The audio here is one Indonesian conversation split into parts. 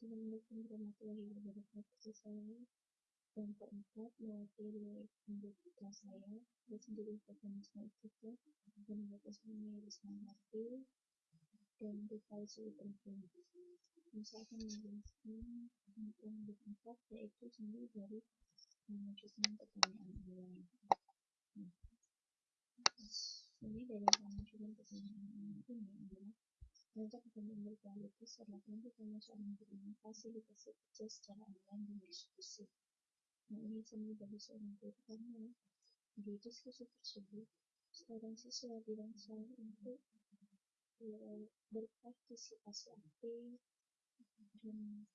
Assalamualaikum warahmatullahi wabarakatuh. Saya yang keempat mewakili anggota saya saya sendiri Fatimah Istiqlal dan anggota saya Risma Hati dan Rifai Penting. Saya akan menjelaskan tentang keempat yaitu sendiri dari mengajukan pertanyaan online. Nah, ini dari pertanyaan online ini adalah Mengajak pertanyaan berkualitas adalah bertanya soal bagaimana fasilitasi kerja secara online dan diskusi. Nah ini seni bagi seorang guru karena di diskusi tersebut seorang siswa dirangsang untuk ya, berpartisipasi aktif dan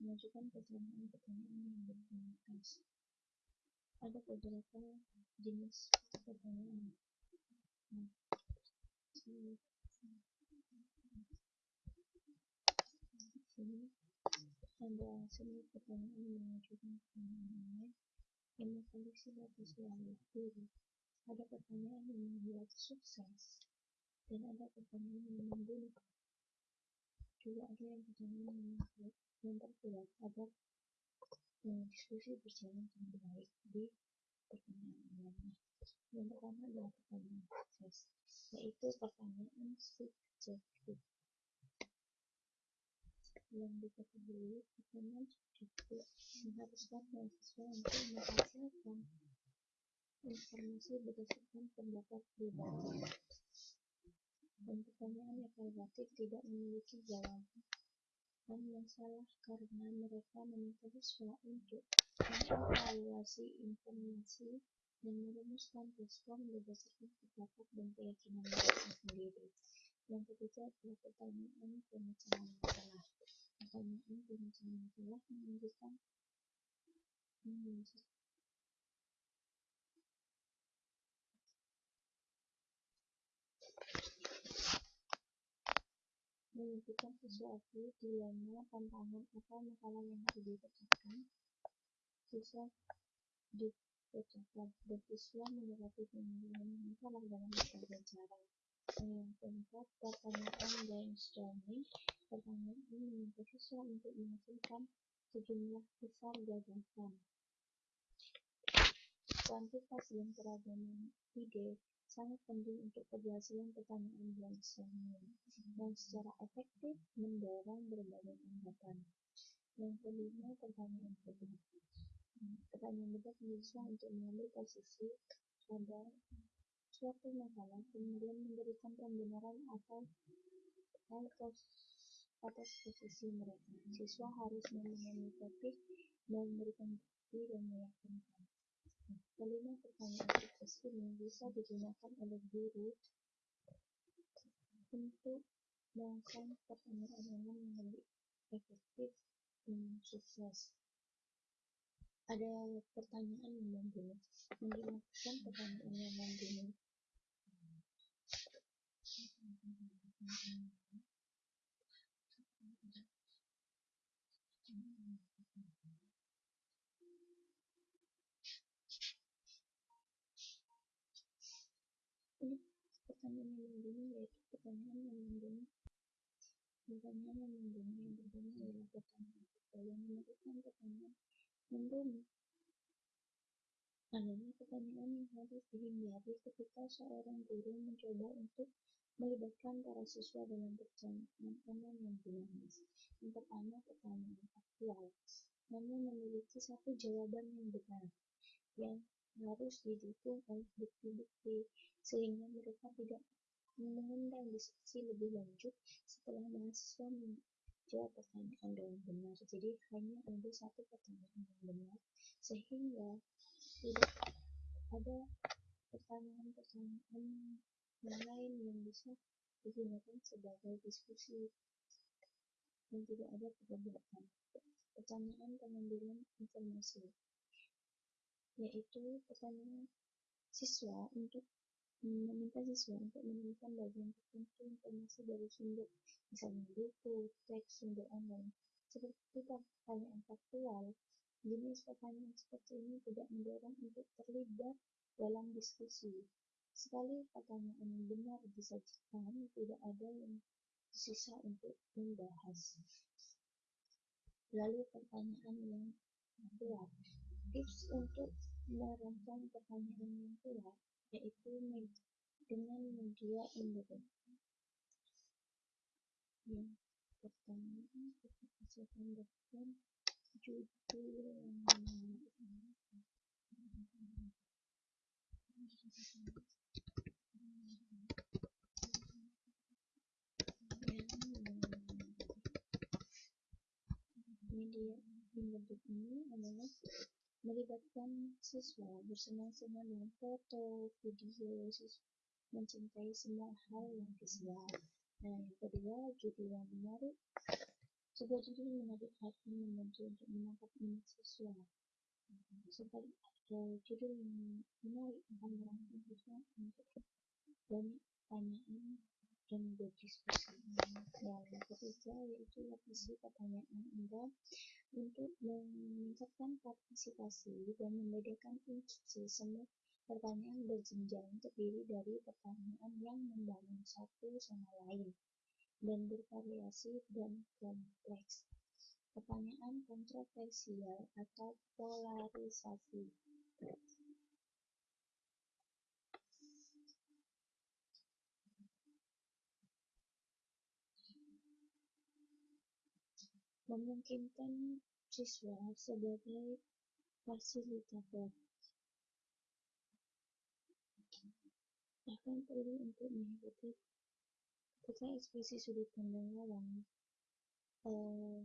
mengajukan pertanyaan-pertanyaan yang berkualitas. Ada beberapa jenis pertanyaan. Nah, sini ada seni pertanyaan mengajukan pertanyaan online yang memprediksi data selalu diri. Ada pertanyaan yang membuat sukses dan ada pertanyaan yang membunuh. Juga ada yang pertanyaan yang membuat memperkuat agar eh, diskusi berjalan dengan baik di pertanyaan online. Yang pertama adalah pertanyaan sukses, yaitu pertanyaan subjektif yang diketahui pertanyaan subjektif mengharuskan mahasiswa untuk merasakan informasi berdasarkan pendapat pribadi dan pertanyaan relatif tidak memiliki jawaban yang salah karena mereka meminta siswa untuk mengevaluasi informasi dan merumuskan respon berdasarkan pendapat dan keyakinan mereka sendiri. Yang ketiga adalah pertanyaan pemecahan masalah. Pertanyaan pemecahan masalah menunjukkan menunjukkan sesuatu dilema tantangan atau masalah yang harus dipecahkan. Siswa dipecahkan dan siswa mendapati penyelesaian masalah dalam berbagai cara yang keempat pertanyaan brainstorming pertanyaan ini meminta siswa untuk menghasilkan sejumlah besar gagasan. Kuantitas dan keragaman ide sangat penting untuk keberhasilan pertanyaan brainstorming dan secara efektif mendorong berbagai anggapan. Yang kelima, pertanyaan debat. Pertanyaan debat siswa untuk mengambil posisi pada suatu masalah kemudian memberikan pembenaran atas atas posisi mereka. Siswa harus memahami topik, memberikan bukti, dan meyakinkan. Kelima pertanyaan sukses ini bisa digunakan oleh guru untuk melakukan pertanyaan yang lebih efektif dan sukses. Ada pertanyaan yang membunuh, menggunakan pertanyaan yang membunuh. Ini pertanyaan yang membunuh yaitu pertanyaan yang membunuh. Pertanyaan yang membunuh yang pertama adalah pertanyaan yang melakukan pertanyaan membunuh. Adanya pertanyaan yang harus dihindari ketika seorang guru mencoba untuk melibatkan para siswa dalam online yang dinamis. Pertama, pertanyaan faktual, namun memiliki satu jawaban yang benar, yang harus didukung oleh bukti-bukti sehingga mereka tidak mengundang diskusi lebih lanjut setelah mahasiswa menjawab pertanyaan dengan benar. Jadi hanya ada satu pertanyaan yang benar sehingga tidak ada pertanyaan-pertanyaan yang lain yang bisa digunakan sebagai diskusi yang tidak ada perdebatan. Pertanyaan pengambilan informasi yaitu pertanyaan siswa untuk meminta siswa untuk menemukan bagian tertentu informasi dari sumber, misalnya buku, teks, sumber online. Seperti pertanyaan faktual, jenis pertanyaan seperti ini tidak mendorong untuk terlibat dalam diskusi. Sekali pertanyaan benar disajikan, tidak ada yang sisa untuk membahas. Lalu pertanyaan yang kuat. Tips untuk merancang pertanyaan yang kuat yaitu dengan media independen. Yang pertama kita bisa tambahkan judul yang menarik. Media ini adalah melibatkan siswa bersenang-senang dengan foto, video, siswa mencintai semua hal yang visual. Nah, yang kedua, judul yang menarik. Sebuah judul menarik akan membantu untuk menangkap minat siswa. Sebab uh, judul yang menarik akan merangsang siswa untuk banyak pertanyaan dan berdiskusi. Yang ketiga yaitu lokasi pertanyaan Anda untuk meningkatkan partisipasi dan membedakan instruksi semua Pertanyaan berjenjang terdiri dari pertanyaan yang membangun satu sama lain dan bervariasi dan kompleks. Pertanyaan kontroversial atau polarisasi. Memungkinkan siswa sebagai fasilitator bahkan perlu untuk mengikuti ketika ekspresi sudut pandang. Uh,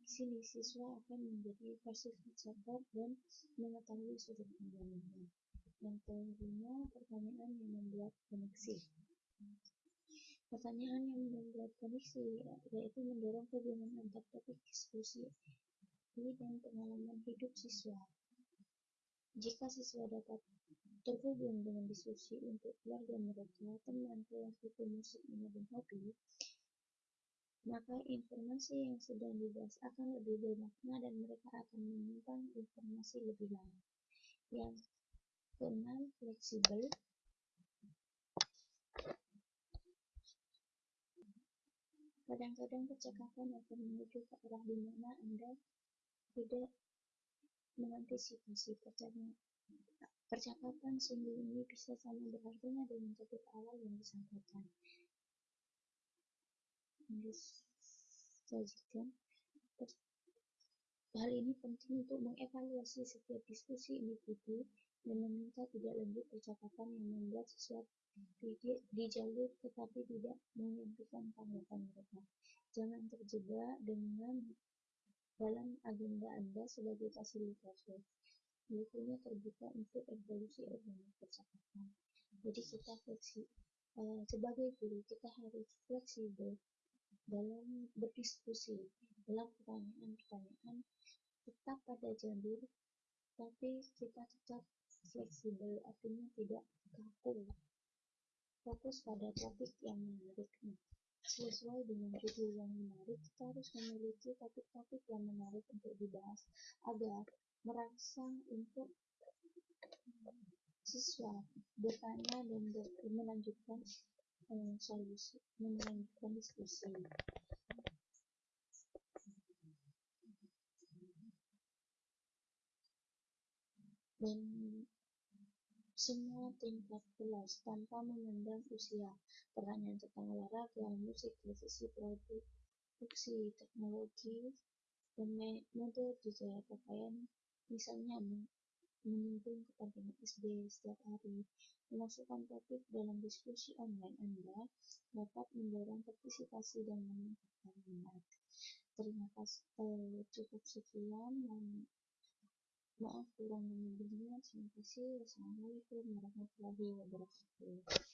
di sini siswa akan menjadi fasilitator dan mengetahui sudut pandangnya. Yang kelima, pertanyaan yang membuat koneksi. Pertanyaan yang membuat koneksi yaitu mendorong hubungan antar topik diskusi dan pengalaman hidup siswa. Jika siswa dapat terhubung dengan diskusi untuk keluarga mereka, teman, kelompok musik, dan hobi, maka informasi yang sedang dibahas akan lebih bermakna dan mereka akan menyimpan informasi lebih lama. Yang keenam, fleksibel. Kadang-kadang percakapan akan menuju ke arah di mana Anda tidak mengantisipasi percakapan Percakapan ini bisa sama berartinya dengan topik awal yang disampaikan. Sajikan. Hal ini penting untuk mengevaluasi setiap diskusi individu dan meminta tidak lanjut percakapan yang membuat siswa di jalur tetapi tidak menyampaikan tanggapan mereka. Jangan terjebak dengan dalam agenda Anda sebagai fasilitator bukunya terbuka untuk evolusi organik percakapan. Jadi kita fleksibel. Uh, sebagai guru kita harus fleksibel dalam berdiskusi, dalam pertanyaan-pertanyaan tetap pada jalur, tapi kita tetap fleksibel, artinya tidak kaku. Fokus pada topik yang menarik. Nah, sesuai dengan judul yang menarik, kita harus memiliki topik-topik yang menarik untuk dibahas agar merangsang untuk siswa bertanya dan ber melanjutkan um, solusi, melanjutkan diskusi. Dan semua tingkat kelas tanpa memandang usia. Pertanyaan tentang olahraga, musik, televisi, produksi, teknologi, dan mode budaya pakaian Misalnya menyinggung kepentingan SD setiap hari, memasukkan topik dalam diskusi online Anda dapat mendorong partisipasi dan meningkatkan minat. Terima kasih. Eh, cukup sekian dan maaf kurang lebihnya. Terima kasih. Wassalamualaikum warahmatullahi wabarakatuh.